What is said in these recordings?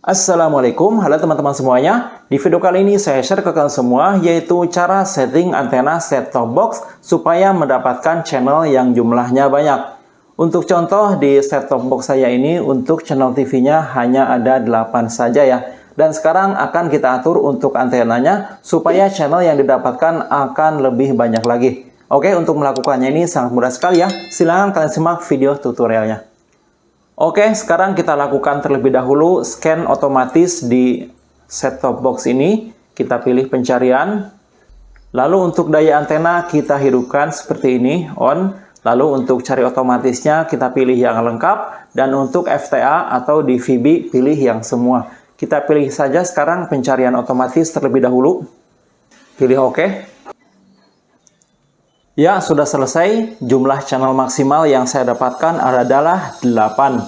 Assalamualaikum, halo teman-teman semuanya. Di video kali ini saya share ke kalian semua yaitu cara setting antena set-top box supaya mendapatkan channel yang jumlahnya banyak. Untuk contoh di set-top box saya ini untuk channel TV-nya hanya ada 8 saja ya. Dan sekarang akan kita atur untuk antenanya supaya channel yang didapatkan akan lebih banyak lagi. Oke, untuk melakukannya ini sangat mudah sekali ya. Silahkan kalian simak video tutorialnya. Oke, sekarang kita lakukan terlebih dahulu scan otomatis di set-top box ini. Kita pilih pencarian. Lalu untuk daya antena kita hidupkan seperti ini, on. Lalu untuk cari otomatisnya kita pilih yang lengkap. Dan untuk FTA atau DVB pilih yang semua. Kita pilih saja sekarang pencarian otomatis terlebih dahulu. Pilih OK. Ya, sudah selesai. Jumlah channel maksimal yang saya dapatkan adalah 8.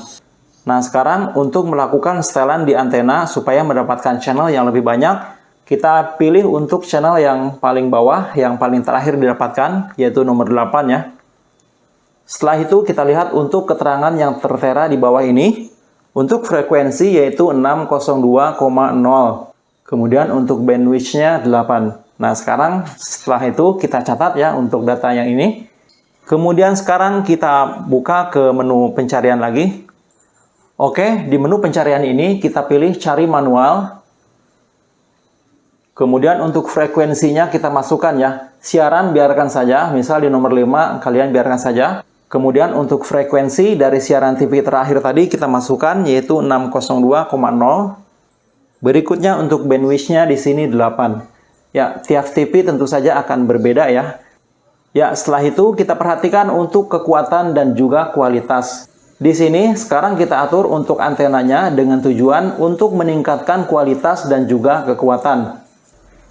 Nah, sekarang untuk melakukan setelan di antena supaya mendapatkan channel yang lebih banyak, kita pilih untuk channel yang paling bawah, yang paling terakhir didapatkan, yaitu nomor 8 ya. Setelah itu kita lihat untuk keterangan yang tertera di bawah ini. Untuk frekuensi yaitu 602,0. Kemudian untuk bandwidth-nya 8. Nah, sekarang setelah itu kita catat ya untuk data yang ini. Kemudian sekarang kita buka ke menu pencarian lagi. Oke, di menu pencarian ini kita pilih cari manual. Kemudian untuk frekuensinya kita masukkan ya. Siaran biarkan saja, misal di nomor 5 kalian biarkan saja. Kemudian untuk frekuensi dari siaran TV terakhir tadi kita masukkan yaitu 602,0. Berikutnya untuk bandwidth-nya di sini 8. Ya, tiap TV tentu saja akan berbeda ya. Ya, setelah itu kita perhatikan untuk kekuatan dan juga kualitas. Di sini sekarang kita atur untuk antenanya dengan tujuan untuk meningkatkan kualitas dan juga kekuatan.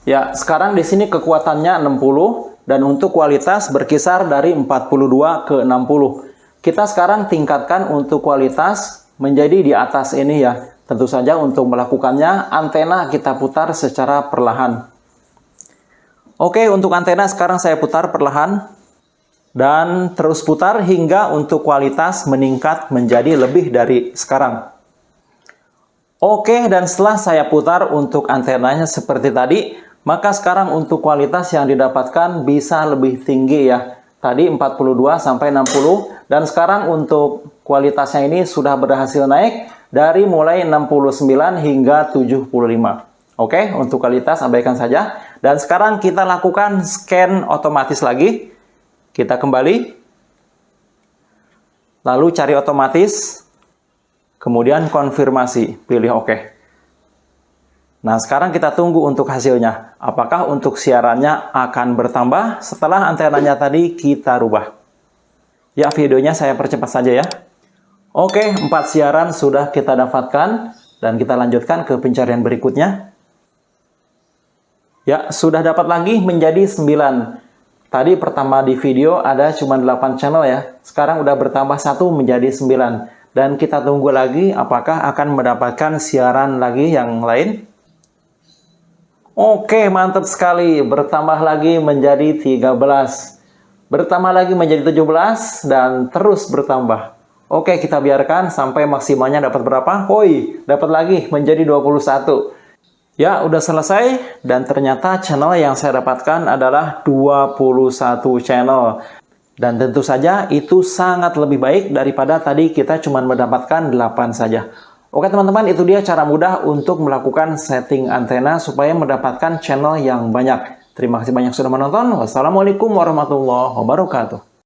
Ya, sekarang di sini kekuatannya 60 dan untuk kualitas berkisar dari 42 ke 60. Kita sekarang tingkatkan untuk kualitas menjadi di atas ini ya. Tentu saja untuk melakukannya antena kita putar secara perlahan. Oke, untuk antena sekarang saya putar perlahan dan terus putar hingga untuk kualitas meningkat menjadi lebih dari sekarang. Oke, dan setelah saya putar untuk antenanya seperti tadi, maka sekarang untuk kualitas yang didapatkan bisa lebih tinggi ya. Tadi 42 sampai 60 dan sekarang untuk kualitasnya ini sudah berhasil naik dari mulai 69 hingga 75. Oke, untuk kualitas abaikan saja. Dan sekarang kita lakukan scan otomatis lagi. Kita kembali. Lalu cari otomatis. Kemudian konfirmasi. Pilih OK. Nah, sekarang kita tunggu untuk hasilnya. Apakah untuk siarannya akan bertambah setelah antenanya tadi kita rubah. Ya, videonya saya percepat saja ya. Oke, empat siaran sudah kita dapatkan. Dan kita lanjutkan ke pencarian berikutnya. Ya, sudah dapat lagi menjadi 9. Tadi pertama di video ada cuma 8 channel ya. Sekarang udah bertambah satu menjadi 9. Dan kita tunggu lagi apakah akan mendapatkan siaran lagi yang lain. Oke, mantap sekali. Bertambah lagi menjadi 13. Bertambah lagi menjadi 17 dan terus bertambah. Oke, kita biarkan sampai maksimalnya dapat berapa? Hoi, dapat lagi menjadi 21. Ya, udah selesai dan ternyata channel yang saya dapatkan adalah 21 channel. Dan tentu saja itu sangat lebih baik daripada tadi kita cuma mendapatkan 8 saja. Oke teman-teman, itu dia cara mudah untuk melakukan setting antena supaya mendapatkan channel yang banyak. Terima kasih banyak sudah menonton. Wassalamualaikum warahmatullahi wabarakatuh.